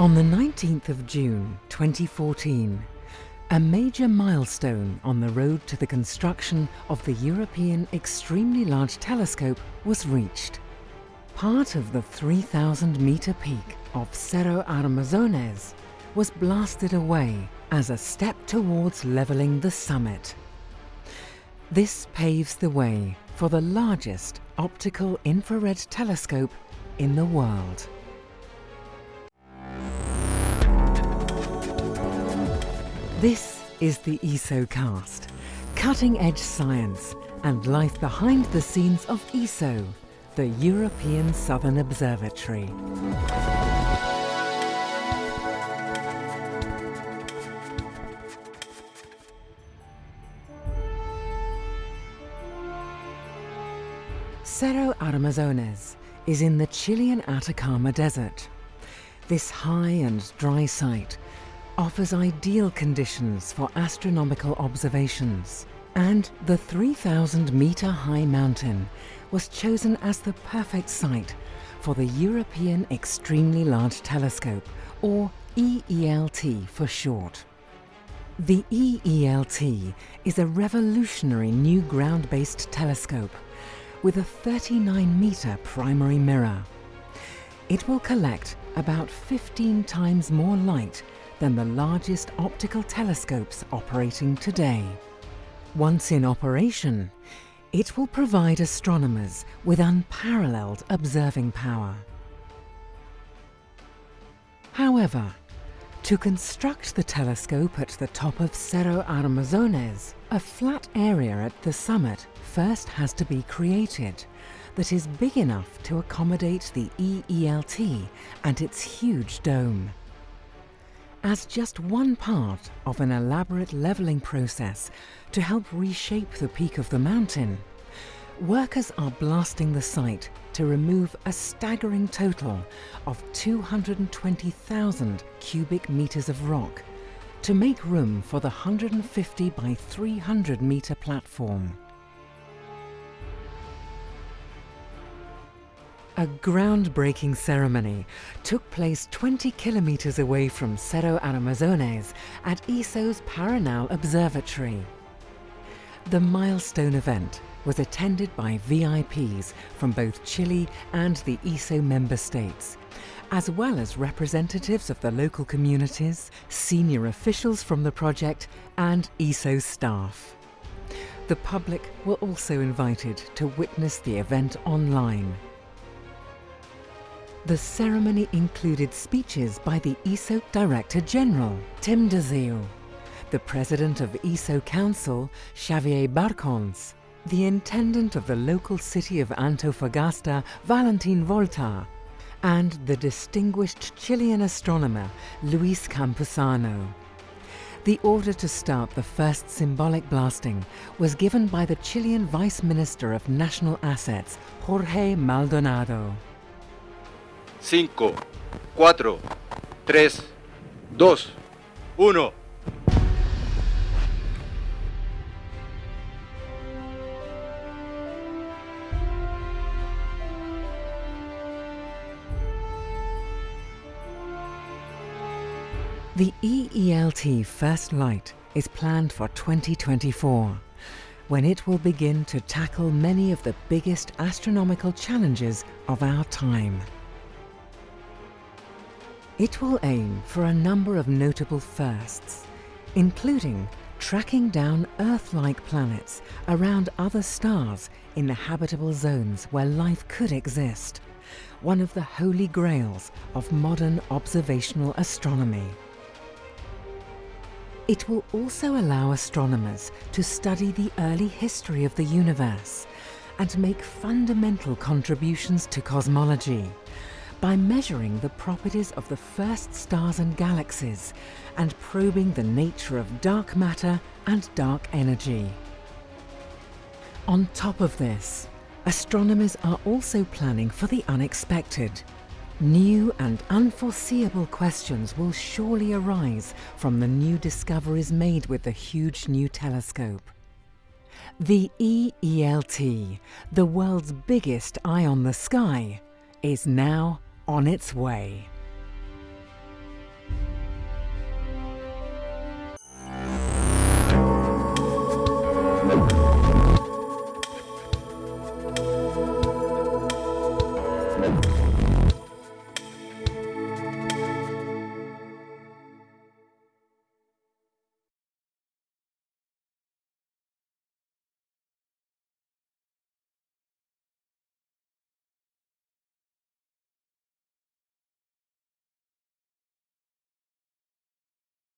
On the 19th of June 2014, a major milestone on the road to the construction of the European Extremely Large Telescope was reached. Part of the 3,000 metre peak of Cerro Armazones was blasted away as a step towards levelling the summit. This paves the way for the largest optical infrared telescope in the world. This is the ESOcast, cutting-edge science and life behind the scenes of ESO, the European Southern Observatory. Cerro Armazones is in the Chilean Atacama Desert. This high and dry site offers ideal conditions for astronomical observations. And the 3,000 metre high mountain was chosen as the perfect site for the European Extremely Large Telescope, or EELT for short. The EELT is a revolutionary new ground-based telescope with a 39 metre primary mirror. It will collect about 15 times more light than the largest optical telescopes operating today. Once in operation, it will provide astronomers with unparalleled observing power. However, to construct the telescope at the top of Cerro Armazones, a flat area at the summit first has to be created that is big enough to accommodate the EELT and its huge dome. As just one part of an elaborate levelling process to help reshape the peak of the mountain, workers are blasting the site to remove a staggering total of 220,000 cubic metres of rock to make room for the 150 by 300 metre platform. A groundbreaking ceremony took place 20 kilometers away from Cerro Armazones at ESO's Paranal Observatory. The milestone event was attended by VIPs from both Chile and the ESO member states, as well as representatives of the local communities, senior officials from the project and ESO staff. The public were also invited to witness the event online. The ceremony included speeches by the ESO Director General, Tim de Zeeuw, the President of ESO Council, Xavier Barcons, the Intendant of the local city of Antofagasta, Valentin Volta, and the distinguished Chilean astronomer, Luis Campusano. The order to start the first symbolic blasting was given by the Chilean Vice Minister of National Assets, Jorge Maldonado. 5, 4, 3, 2, 1. The EELT First Light is planned for 2024, when it will begin to tackle many of the biggest astronomical challenges of our time. It will aim for a number of notable firsts, including tracking down Earth-like planets around other stars in the habitable zones where life could exist, one of the holy grails of modern observational astronomy. It will also allow astronomers to study the early history of the universe and make fundamental contributions to cosmology, by measuring the properties of the first stars and galaxies and probing the nature of dark matter and dark energy. On top of this, astronomers are also planning for the unexpected. New and unforeseeable questions will surely arise from the new discoveries made with the huge new telescope. The EELT, the world's biggest eye on the sky, is now on its way.